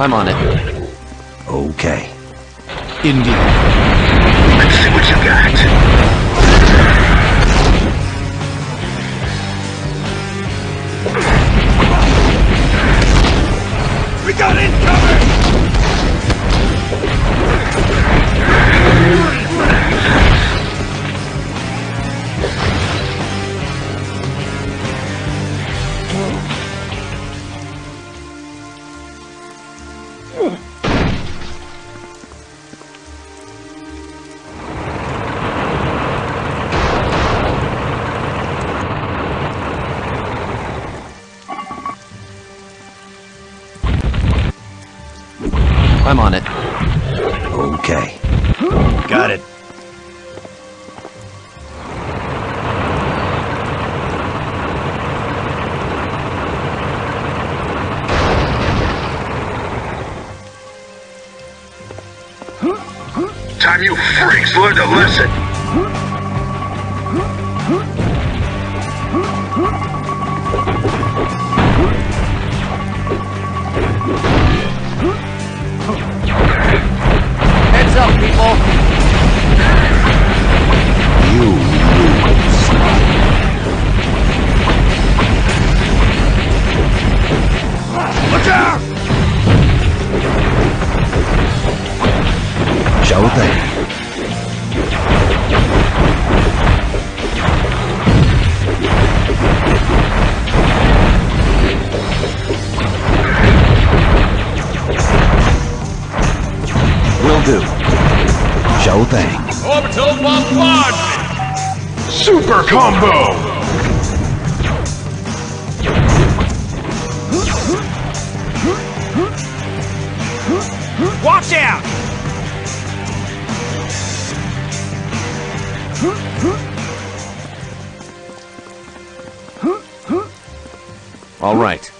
I'm on it. Okay. Indeed. Let's see what you got. We got incoming! I'm on it. Okay. Got it. Time you freaks learned a lesson. People! You. Look out! Show thing. Will do. Show thing. Orbital bombardment! Super combo! Watch out! All right.